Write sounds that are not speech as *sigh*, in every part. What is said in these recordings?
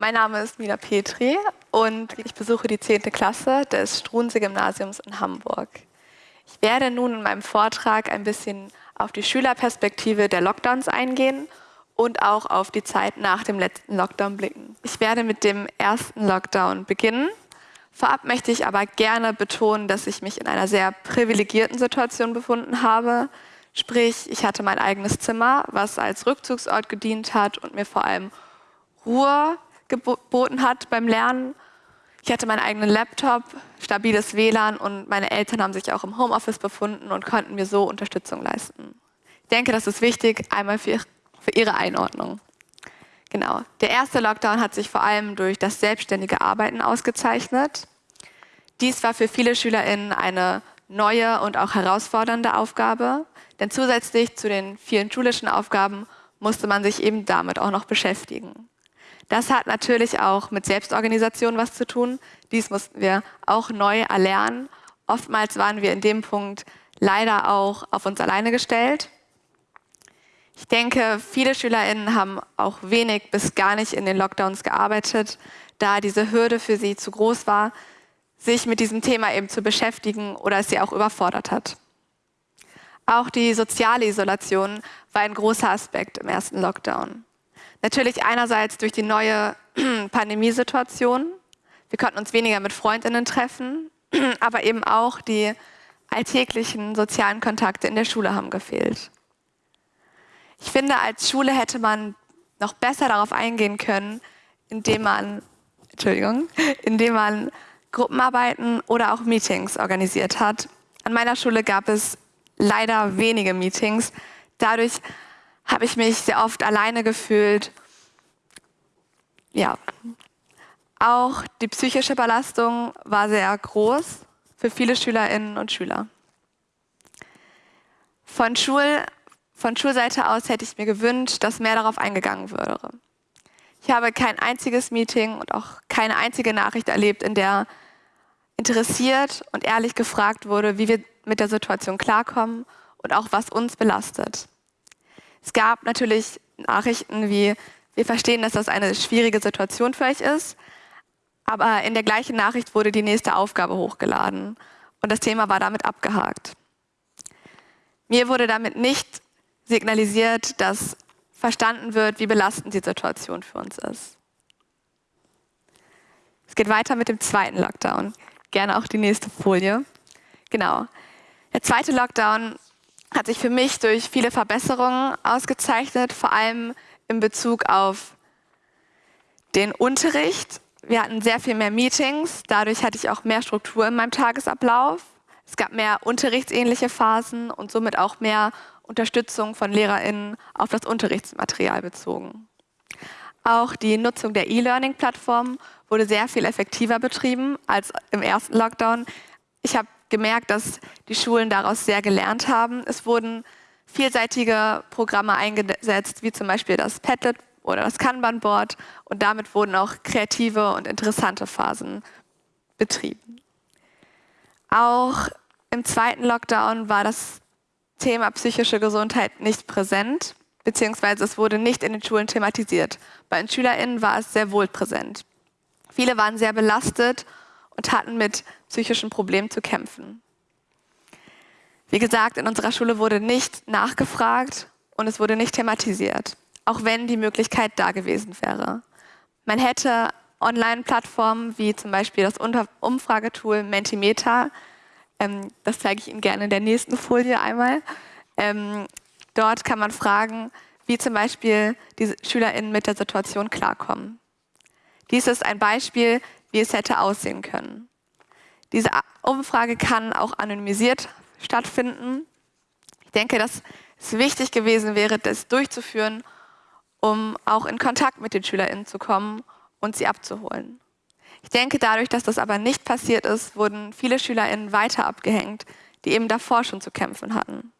Mein Name ist Mina Petri und ich besuche die 10. Klasse des Struensee-Gymnasiums in Hamburg. Ich werde nun in meinem Vortrag ein bisschen auf die Schülerperspektive der Lockdowns eingehen und auch auf die Zeit nach dem letzten Lockdown blicken. Ich werde mit dem ersten Lockdown beginnen. Vorab möchte ich aber gerne betonen, dass ich mich in einer sehr privilegierten Situation befunden habe. Sprich, ich hatte mein eigenes Zimmer, was als Rückzugsort gedient hat und mir vor allem Ruhe geboten hat beim Lernen. Ich hatte meinen eigenen Laptop, stabiles WLAN und meine Eltern haben sich auch im Homeoffice befunden und konnten mir so Unterstützung leisten. Ich denke, das ist wichtig, einmal für, Ihre Einordnung. Genau. Der erste Lockdown hat sich vor allem durch das selbstständige Arbeiten ausgezeichnet. Dies war für viele SchülerInnen eine neue und auch herausfordernde Aufgabe, denn zusätzlich zu den vielen schulischen Aufgaben musste man sich eben damit auch noch beschäftigen. Das hat natürlich auch mit Selbstorganisation was zu tun. Dies mussten wir auch neu erlernen. Oftmals waren wir in dem Punkt leider auch auf uns alleine gestellt. Ich denke, viele SchülerInnen haben auch wenig bis gar nicht in den Lockdowns gearbeitet, da diese Hürde für sie zu groß war, sich mit diesem Thema eben zu beschäftigen oder es sie auch überfordert hat. Auch die soziale Isolation war ein großer Aspekt im ersten Lockdown. Natürlich einerseits durch die neue *clears throat* Pandemiesituation. Wir konnten uns weniger mit Freundinnen treffen, *clears throat* aber eben auch die alltäglichen sozialen Kontakte in der Schule haben gefehlt. Ich finde, als Schule hätte man noch besser darauf eingehen können, indem man, Entschuldigung, *laughs* indem man Gruppenarbeiten oder auch Meetings organisiert hat. An meiner Schule gab es leider wenige Meetings. Dadurch habe ich mich sehr oft alleine gefühlt. Ja, auch die psychische Belastung war sehr groß für viele Schülerinnen und Schüler. Von, Schul, von Schulseite aus hätte ich mir gewünscht, dass mehr darauf eingegangen würde. Ich habe kein einziges Meeting und auch keine einzige Nachricht erlebt, in der interessiert und ehrlich gefragt wurde, wie wir mit der Situation klarkommen und auch was uns belastet. Es gab natürlich Nachrichten wie, wir verstehen, dass das eine schwierige Situation für euch ist, aber in der gleichen Nachricht wurde die nächste Aufgabe hochgeladen und das Thema war damit abgehakt. Mir wurde damit nicht signalisiert, dass verstanden wird, wie belastend die Situation für uns ist. Es geht weiter mit dem zweiten Lockdown. Gerne auch die nächste Folie. Genau. Der zweite Lockdown hat sich für mich durch viele Verbesserungen ausgezeichnet, vor allem in Bezug auf den Unterricht. Wir hatten sehr viel mehr Meetings, dadurch hatte ich auch mehr Struktur in meinem Tagesablauf. Es gab mehr unterrichtsähnliche Phasen und somit auch mehr Unterstützung von LehrerInnen auf das Unterrichtsmaterial bezogen. Auch die Nutzung der E-Learning-Plattform wurde sehr viel effektiver betrieben als im ersten Lockdown. Ich habe gemerkt, dass die Schulen daraus sehr gelernt haben. Es wurden vielseitige Programme eingesetzt, wie zum Beispiel das Padlet oder das Kanban-Board und damit wurden auch kreative und interessante Phasen betrieben. Auch im zweiten Lockdown war das Thema psychische Gesundheit nicht präsent, beziehungsweise es wurde nicht in den Schulen thematisiert. Bei den SchülerInnen war es sehr wohl präsent. Viele waren sehr belastet und hatten mit psychischen Problemen zu kämpfen. Wie gesagt, in unserer Schule wurde nicht nachgefragt und es wurde nicht thematisiert, auch wenn die Möglichkeit da gewesen wäre. Man hätte Online-Plattformen wie zum Beispiel das Umfragetool Mentimeter, ähm, das zeige ich Ihnen gerne in der nächsten Folie einmal. Ähm, dort kann man fragen, wie zum Beispiel die SchülerInnen mit der Situation klarkommen. Dies ist ein Beispiel, wie es hätte aussehen können. Diese Umfrage kann auch anonymisiert stattfinden. Ich denke, dass es wichtig gewesen wäre, das durchzuführen, um auch in Kontakt mit den SchülerInnen zu kommen und sie abzuholen. Ich denke, dadurch, dass das aber nicht passiert ist, wurden viele SchülerInnen weiter abgehängt, die eben davor schon zu kämpfen hatten.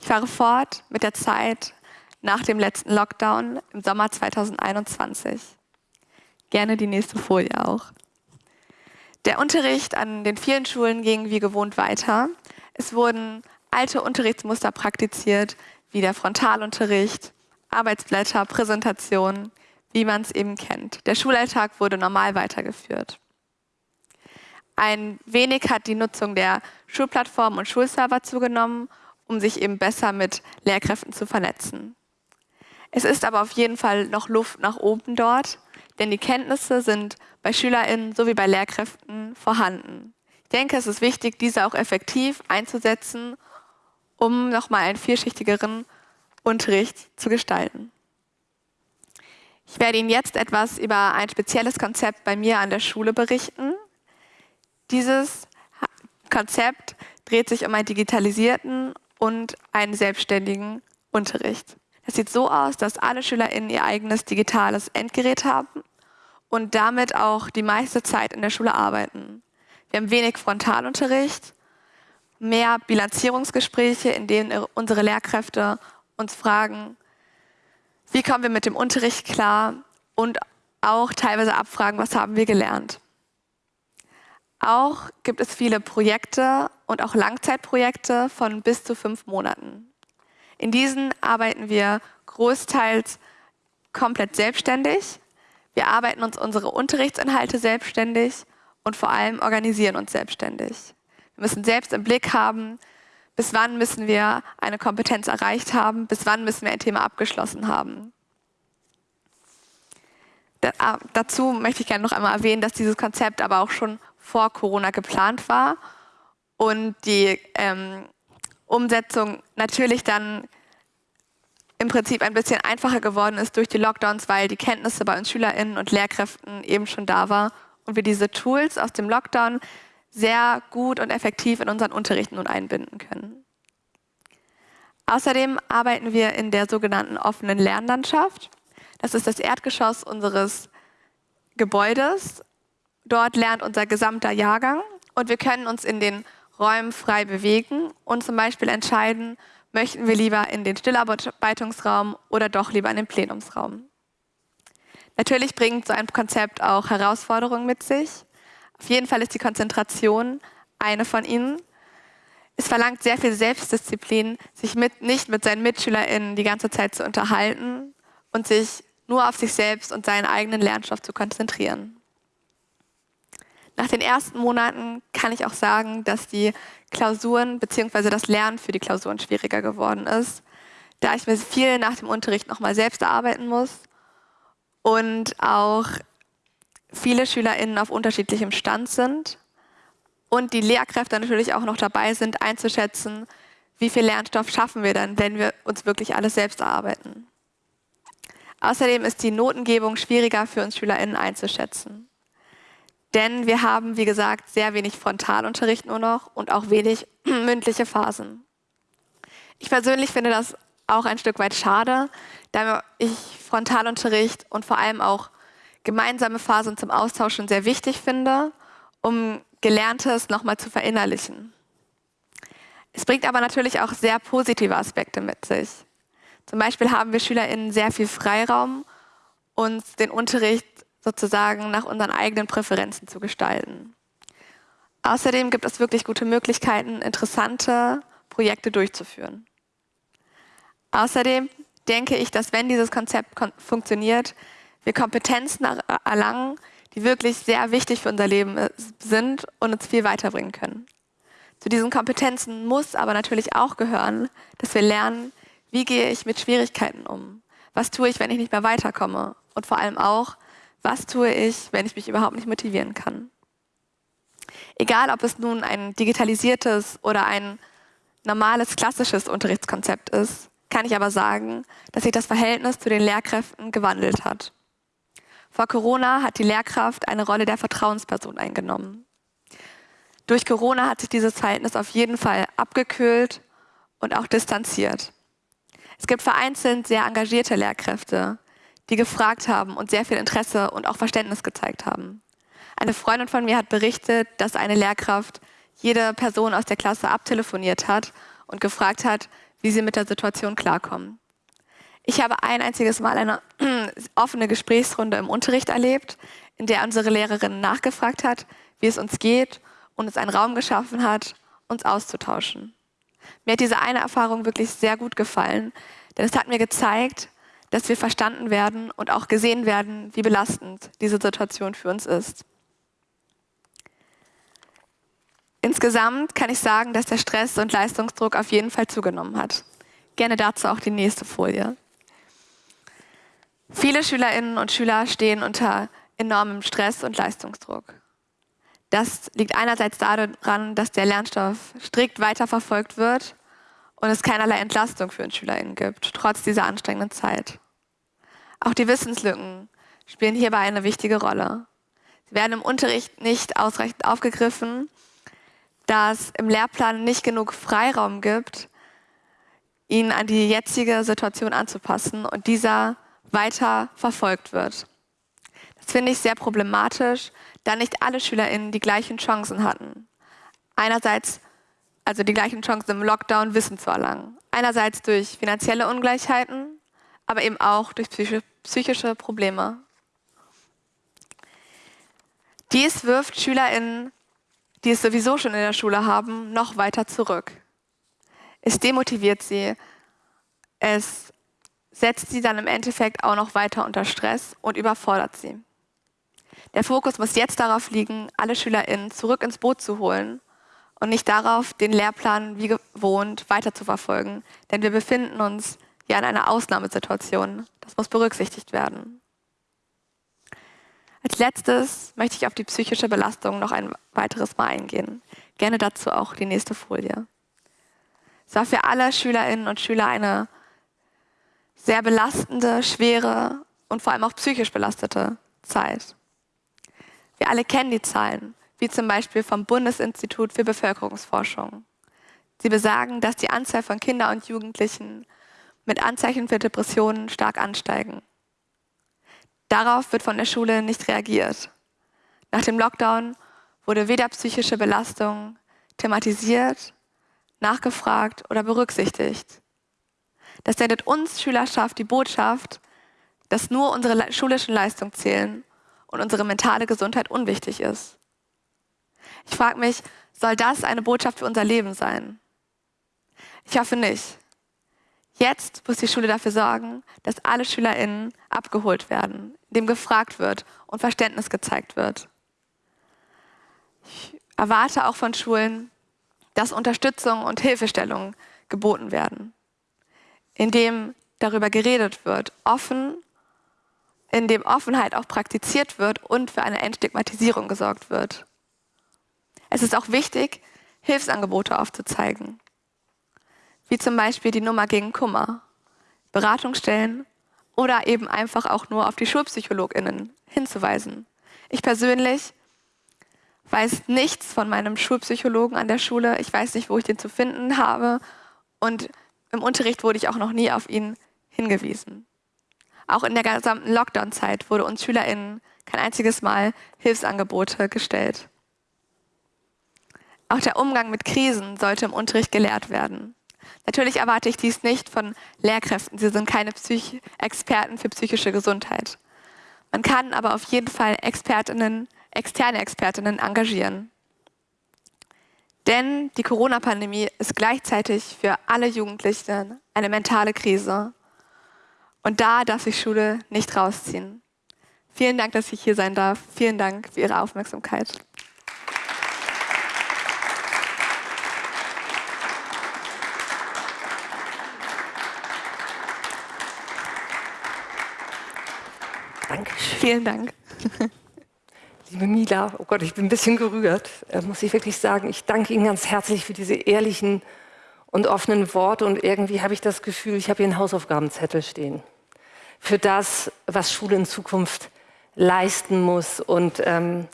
Ich fahre fort mit der Zeit nach dem letzten Lockdown im Sommer 2021. Gerne die nächste Folie auch. Der Unterricht an den vielen Schulen ging wie gewohnt weiter. Es wurden alte Unterrichtsmuster praktiziert, wie der Frontalunterricht, Arbeitsblätter, Präsentationen, wie man es eben kennt. Der Schulalltag wurde normal weitergeführt. Ein wenig hat die Nutzung der Schulplattformen und Schulserver zugenommen, um sich eben besser mit Lehrkräften zu vernetzen. Es ist aber auf jeden Fall noch Luft nach oben dort, denn die Kenntnisse sind bei SchülerInnen sowie bei Lehrkräften vorhanden. Ich denke, es ist wichtig, diese auch effektiv einzusetzen, um nochmal einen vielschichtigeren Unterricht zu gestalten. Ich werde Ihnen jetzt etwas über ein spezielles Konzept bei mir an der Schule berichten. Dieses Konzept dreht sich um einen digitalisierten und einen selbstständigen Unterricht. Es sieht so aus, dass alle SchülerInnen ihr eigenes digitales Endgerät haben und damit auch die meiste Zeit in der Schule arbeiten. Wir haben wenig Frontalunterricht, mehr Bilanzierungsgespräche, in denen unsere Lehrkräfte uns fragen, wie kommen wir mit dem Unterricht klar und auch teilweise abfragen, was haben wir gelernt. Auch gibt es viele Projekte und auch Langzeitprojekte von bis zu fünf Monaten. In diesen arbeiten wir großteils komplett selbstständig. Wir arbeiten uns unsere Unterrichtsinhalte selbstständig und vor allem organisieren uns selbstständig. Wir müssen selbst im Blick haben, bis wann müssen wir eine Kompetenz erreicht haben, bis wann müssen wir ein Thema abgeschlossen haben. Da, ah, dazu möchte ich gerne noch einmal erwähnen, dass dieses Konzept aber auch schon vor Corona geplant war und die ähm, Umsetzung natürlich dann im Prinzip ein bisschen einfacher geworden ist durch die Lockdowns, weil die Kenntnisse bei uns SchülerInnen und Lehrkräften eben schon da war und wir diese Tools aus dem Lockdown sehr gut und effektiv in unseren Unterricht nun einbinden können. Außerdem arbeiten wir in der sogenannten offenen Lernlandschaft. Das ist das Erdgeschoss unseres Gebäudes. Dort lernt unser gesamter Jahrgang und wir können uns in den Räumen frei bewegen und zum Beispiel entscheiden, möchten wir lieber in den Stillarbeitungsraum oder doch lieber in den Plenumsraum. Natürlich bringt so ein Konzept auch Herausforderungen mit sich. Auf jeden Fall ist die Konzentration eine von ihnen. Es verlangt sehr viel Selbstdisziplin, sich mit, nicht mit seinen MitschülerInnen die ganze Zeit zu unterhalten und sich nur auf sich selbst und seinen eigenen Lernstoff zu konzentrieren. Nach den ersten Monaten kann ich auch sagen, dass die Klausuren bzw. das Lernen für die Klausuren schwieriger geworden ist, da ich mir viel nach dem Unterricht nochmal selbst erarbeiten muss und auch viele SchülerInnen auf unterschiedlichem Stand sind und die Lehrkräfte natürlich auch noch dabei sind, einzuschätzen, wie viel Lernstoff schaffen wir dann, wenn wir uns wirklich alles selbst erarbeiten. Außerdem ist die Notengebung schwieriger für uns SchülerInnen einzuschätzen. Denn wir haben, wie gesagt, sehr wenig Frontalunterricht nur noch und auch wenig *clears throat* mündliche Phasen. Ich persönlich finde das auch ein Stück weit schade, da ich Frontalunterricht und vor allem auch gemeinsame Phasen zum Austauschen sehr wichtig finde, um Gelerntes nochmal zu verinnerlichen. Es bringt aber natürlich auch sehr positive Aspekte mit sich. Zum Beispiel haben wir SchülerInnen sehr viel Freiraum, uns den Unterricht sozusagen nach unseren eigenen Präferenzen zu gestalten. Außerdem gibt es wirklich gute Möglichkeiten, interessante Projekte durchzuführen. Außerdem denke ich, dass wenn dieses Konzept kon funktioniert, wir Kompetenzen erlangen, die wirklich sehr wichtig für unser Leben äh, sind und uns viel weiterbringen können. Zu diesen Kompetenzen muss aber natürlich auch gehören, dass wir lernen, wie gehe ich mit Schwierigkeiten um? Was tue ich, wenn ich nicht mehr weiterkomme? Und vor allem auch, was tue ich, wenn ich mich überhaupt nicht motivieren kann? Egal, ob es nun ein digitalisiertes oder ein normales, klassisches Unterrichtskonzept ist, kann ich aber sagen, dass sich das Verhältnis zu den Lehrkräften gewandelt hat. Vor Corona hat die Lehrkraft eine Rolle der Vertrauensperson eingenommen. Durch Corona hat sich dieses Verhältnis auf jeden Fall abgekühlt und auch distanziert. Es gibt vereinzelt sehr engagierte Lehrkräfte, die gefragt haben und sehr viel Interesse und auch Verständnis gezeigt haben. Eine Freundin von mir hat berichtet, dass eine Lehrkraft jede Person aus der Klasse abtelefoniert hat und gefragt hat, wie sie mit der Situation klarkommen. Ich habe ein einziges Mal eine *clears throat* offene Gesprächsrunde im Unterricht erlebt, in der unsere Lehrerin nachgefragt hat, wie es uns geht und uns einen Raum geschaffen hat, uns auszutauschen. Mir hat diese eine Erfahrung wirklich sehr gut gefallen, denn es hat mir gezeigt, dass wir verstanden werden und auch gesehen werden, wie belastend diese Situation für uns ist. Insgesamt kann ich sagen, dass der Stress und Leistungsdruck auf jeden Fall zugenommen hat. Gerne dazu auch die nächste Folie. Viele Schülerinnen und Schüler stehen unter enormem Stress und Leistungsdruck. Das liegt einerseits daran, dass der Lernstoff strikt weiterverfolgt wird und es keinerlei Entlastung für uns SchülerInnen gibt, trotz dieser anstrengenden Zeit. Auch die Wissenslücken spielen hierbei eine wichtige Rolle. Sie werden im Unterricht nicht ausreichend aufgegriffen, da es im Lehrplan nicht genug Freiraum gibt, ihn an die jetzige Situation anzupassen und dieser weiter verfolgt wird. Das finde ich sehr problematisch, da nicht alle SchülerInnen die gleichen Chancen hatten. Einerseits also die gleichen Chancen im Lockdown Wissen zu erlangen. Einerseits durch finanzielle Ungleichheiten, aber eben auch durch psychische Probleme. Dies wirft SchülerInnen, die es sowieso schon in der Schule haben, noch weiter zurück. Es demotiviert sie, es setzt sie dann im Endeffekt auch noch weiter unter Stress und überfordert sie. Der Fokus muss jetzt darauf liegen, alle SchülerInnen zurück ins Boot zu holen und nicht darauf, den Lehrplan wie gewohnt weiterzuverfolgen. Denn wir befinden uns ja in einer Ausnahmesituation. Das muss berücksichtigt werden. Als letztes möchte ich auf die psychische Belastung noch ein weiteres Mal eingehen. Gerne dazu auch die nächste Folie. Es war für alle Schülerinnen und Schüler eine sehr belastende, schwere und vor allem auch psychisch belastete Zeit. Wir alle kennen die Zahlen wie zum Beispiel vom Bundesinstitut für Bevölkerungsforschung. Sie besagen, dass die Anzahl von Kindern und Jugendlichen mit Anzeichen für Depressionen stark ansteigen. Darauf wird von der Schule nicht reagiert. Nach dem Lockdown wurde weder psychische Belastung thematisiert, nachgefragt oder berücksichtigt. Das sendet uns Schülerschaft die Botschaft, dass nur unsere schulischen Leistungen zählen und unsere mentale Gesundheit unwichtig ist. Ich frage mich, soll das eine Botschaft für unser Leben sein? Ich hoffe nicht. Jetzt muss die Schule dafür sorgen, dass alle SchülerInnen abgeholt werden, indem gefragt wird und Verständnis gezeigt wird. Ich erwarte auch von Schulen, dass Unterstützung und Hilfestellung geboten werden, indem darüber geredet wird, offen, indem Offenheit auch praktiziert wird und für eine Entstigmatisierung gesorgt wird. Es ist auch wichtig, Hilfsangebote aufzuzeigen, wie zum Beispiel die Nummer gegen Kummer, Beratungsstellen oder eben einfach auch nur auf die Schulpsychologinnen hinzuweisen. Ich persönlich weiß nichts von meinem Schulpsychologen an der Schule. Ich weiß nicht, wo ich den zu finden habe. Und im Unterricht wurde ich auch noch nie auf ihn hingewiesen. Auch in der gesamten Lockdown-Zeit wurde uns SchülerInnen kein einziges Mal Hilfsangebote gestellt. Auch der Umgang mit Krisen sollte im Unterricht gelehrt werden. Natürlich erwarte ich dies nicht von Lehrkräften. Sie sind keine Psych Experten für psychische Gesundheit. Man kann aber auf jeden Fall Expertinnen, externe Expertinnen engagieren. Denn die Corona-Pandemie ist gleichzeitig für alle Jugendlichen eine mentale Krise. Und da darf sich Schule nicht rausziehen. Vielen Dank, dass ich hier sein darf. Vielen Dank für Ihre Aufmerksamkeit. Vielen Dank. *laughs* Liebe Mila, oh Gott, ich bin ein bisschen gerührt, äh, muss ich wirklich sagen. Ich danke Ihnen ganz herzlich für diese ehrlichen und offenen Worte und irgendwie habe ich das Gefühl, ich habe hier einen Hausaufgabenzettel stehen. Für das, was Schule in Zukunft leisten muss. Und ähm,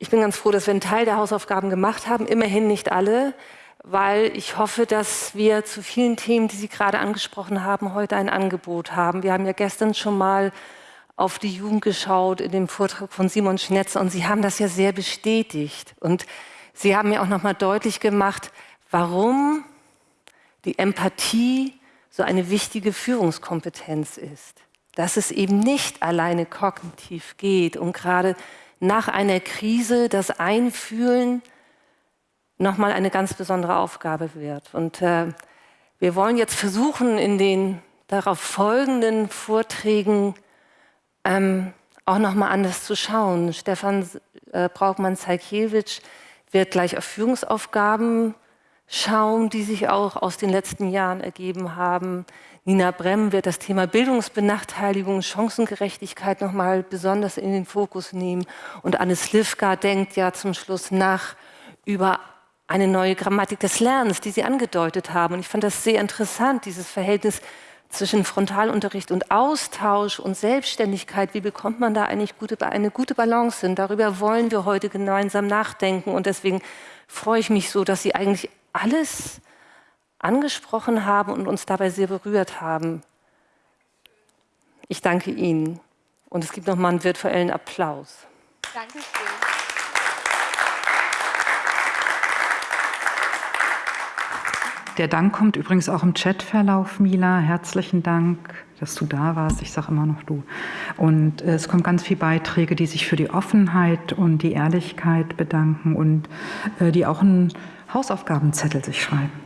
ich bin ganz froh, dass wir einen Teil der Hausaufgaben gemacht haben, immerhin nicht alle weil ich hoffe, dass wir zu vielen Themen, die Sie gerade angesprochen haben, heute ein Angebot haben. Wir haben ja gestern schon mal auf die Jugend geschaut in dem Vortrag von Simon Schnetzer und Sie haben das ja sehr bestätigt. Und Sie haben mir auch noch mal deutlich gemacht, warum die Empathie so eine wichtige Führungskompetenz ist. Dass es eben nicht alleine kognitiv geht und gerade nach einer Krise das Einfühlen nochmal eine ganz besondere Aufgabe wird. Und äh, wir wollen jetzt versuchen, in den darauf folgenden Vorträgen ähm, auch nochmal anders zu schauen. Stefan äh, Braukmann-Zajkiewicz wird gleich auf Führungsaufgaben schauen, die sich auch aus den letzten Jahren ergeben haben. Nina Bremm wird das Thema Bildungsbenachteiligung, Chancengerechtigkeit nochmal besonders in den Fokus nehmen. Und Anne Slivka denkt ja zum Schluss nach über eine neue Grammatik des Lernens, die Sie angedeutet haben. Und ich fand das sehr interessant, dieses Verhältnis zwischen Frontalunterricht und Austausch und Selbstständigkeit, wie bekommt man da eigentlich eine gute Balance hin? Darüber wollen wir heute gemeinsam nachdenken und deswegen freue ich mich so, dass Sie eigentlich alles angesprochen haben und uns dabei sehr berührt haben. Ich danke Ihnen und es gibt noch mal einen virtuellen Applaus. Danke Der Dank kommt übrigens auch im Chatverlauf, Mila. Herzlichen Dank, dass du da warst. Ich sage immer noch du. Und äh, es kommen ganz viele Beiträge, die sich für die Offenheit und die Ehrlichkeit bedanken und äh, die auch einen Hausaufgabenzettel sich schreiben.